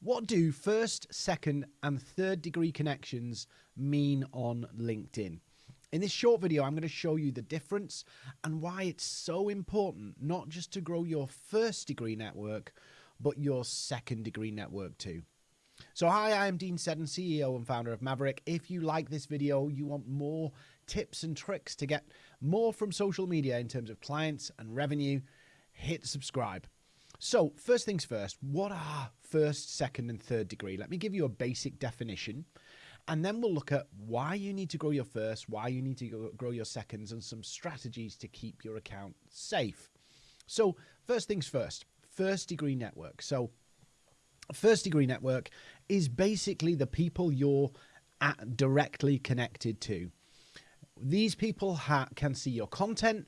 What do first, second, and third degree connections mean on LinkedIn? In this short video, I'm going to show you the difference and why it's so important not just to grow your first degree network, but your second degree network too. So hi, I am Dean Seddon, CEO and founder of Maverick. If you like this video, you want more tips and tricks to get more from social media in terms of clients and revenue, hit subscribe. So, first things first, what are first, second, and third degree? Let me give you a basic definition, and then we'll look at why you need to grow your first, why you need to grow your seconds, and some strategies to keep your account safe. So, first things first, first degree network. So, first degree network is basically the people you're directly connected to. These people can see your content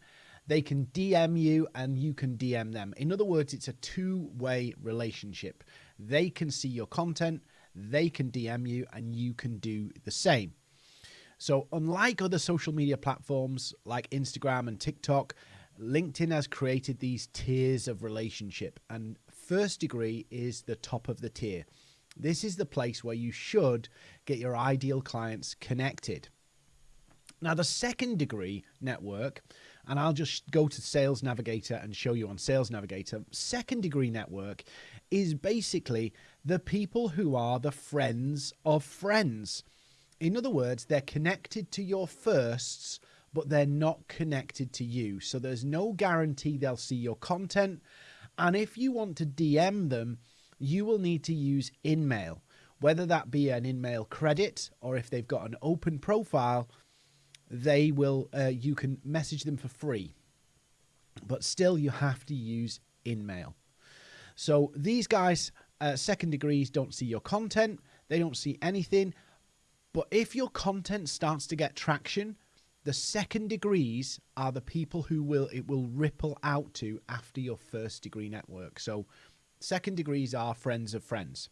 they can DM you and you can DM them. In other words, it's a two way relationship. They can see your content, they can DM you, and you can do the same. So, unlike other social media platforms like Instagram and TikTok, LinkedIn has created these tiers of relationship, and first degree is the top of the tier. This is the place where you should get your ideal clients connected. Now, the second degree network and I'll just go to Sales Navigator and show you on Sales Navigator. Second degree network is basically the people who are the friends of friends. In other words, they're connected to your firsts, but they're not connected to you. So there's no guarantee they'll see your content. And if you want to DM them, you will need to use InMail, whether that be an InMail credit or if they've got an open profile they will uh, you can message them for free but still you have to use InMail. So these guys uh, second degrees don't see your content they don't see anything but if your content starts to get traction the second degrees are the people who will it will ripple out to after your first degree network. So second degrees are friends of friends.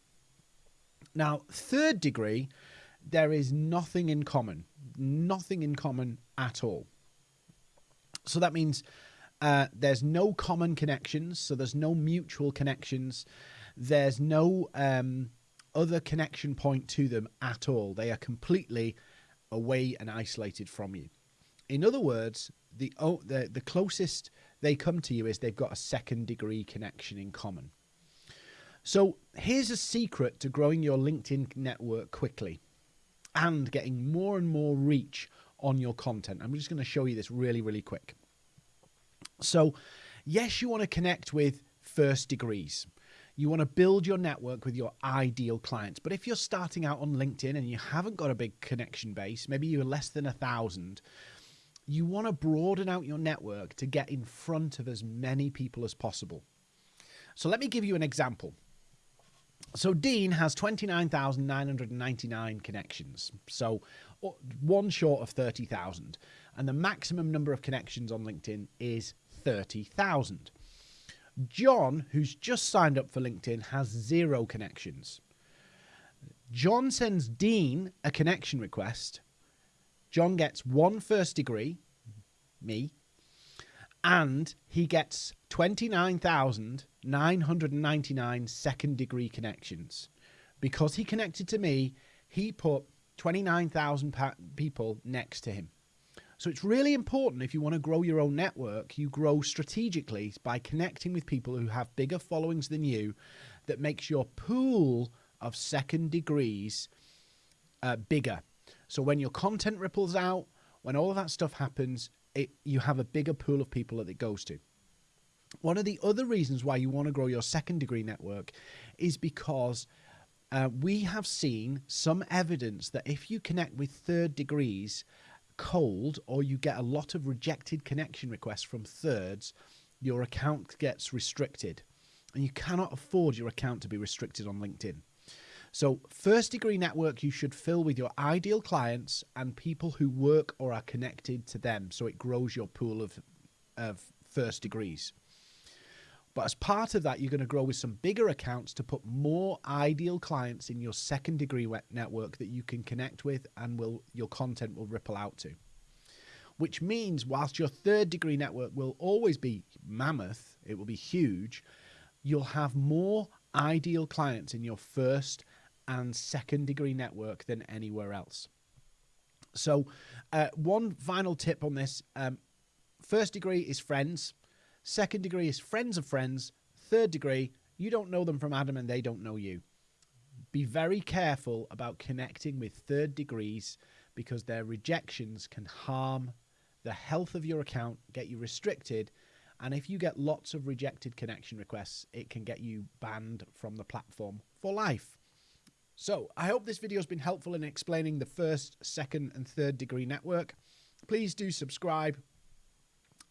Now third degree there is nothing in common, nothing in common at all. So that means uh, there's no common connections, so there's no mutual connections, there's no um, other connection point to them at all. They are completely away and isolated from you. In other words, the, oh, the, the closest they come to you is they've got a second degree connection in common. So here's a secret to growing your LinkedIn network quickly and getting more and more reach on your content. I'm just going to show you this really, really quick. So, yes, you want to connect with first degrees. You want to build your network with your ideal clients. But if you're starting out on LinkedIn and you haven't got a big connection base, maybe you're less than a thousand, you want to broaden out your network to get in front of as many people as possible. So let me give you an example. So Dean has 29,999 connections. So one short of 30,000. And the maximum number of connections on LinkedIn is 30,000. John, who's just signed up for LinkedIn, has zero connections. John sends Dean a connection request. John gets one first degree, me, and he gets 29,999 second degree connections. Because he connected to me, he put 29,000 people next to him. So it's really important if you want to grow your own network, you grow strategically by connecting with people who have bigger followings than you that makes your pool of second degrees uh, bigger. So when your content ripples out, when all of that stuff happens, it, you have a bigger pool of people that it goes to. One of the other reasons why you want to grow your second degree network is because uh, we have seen some evidence that if you connect with third degrees cold or you get a lot of rejected connection requests from thirds, your account gets restricted. And you cannot afford your account to be restricted on LinkedIn. So, first degree network you should fill with your ideal clients and people who work or are connected to them. So, it grows your pool of, of first degrees. But as part of that, you're going to grow with some bigger accounts to put more ideal clients in your second degree network that you can connect with and will your content will ripple out to. Which means whilst your third degree network will always be mammoth, it will be huge, you'll have more ideal clients in your first and second degree network than anywhere else. So, uh, one final tip on this um, first degree is friends, second degree is friends of friends, third degree, you don't know them from Adam and they don't know you. Be very careful about connecting with third degrees because their rejections can harm the health of your account, get you restricted, and if you get lots of rejected connection requests, it can get you banned from the platform for life. So, I hope this video has been helpful in explaining the first, second, and third degree network. Please do subscribe.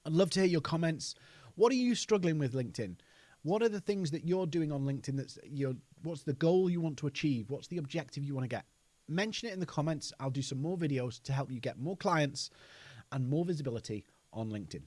I'd love to hear your comments. What are you struggling with LinkedIn? What are the things that you're doing on LinkedIn that's your what's the goal you want to achieve? What's the objective you want to get? Mention it in the comments. I'll do some more videos to help you get more clients and more visibility on LinkedIn.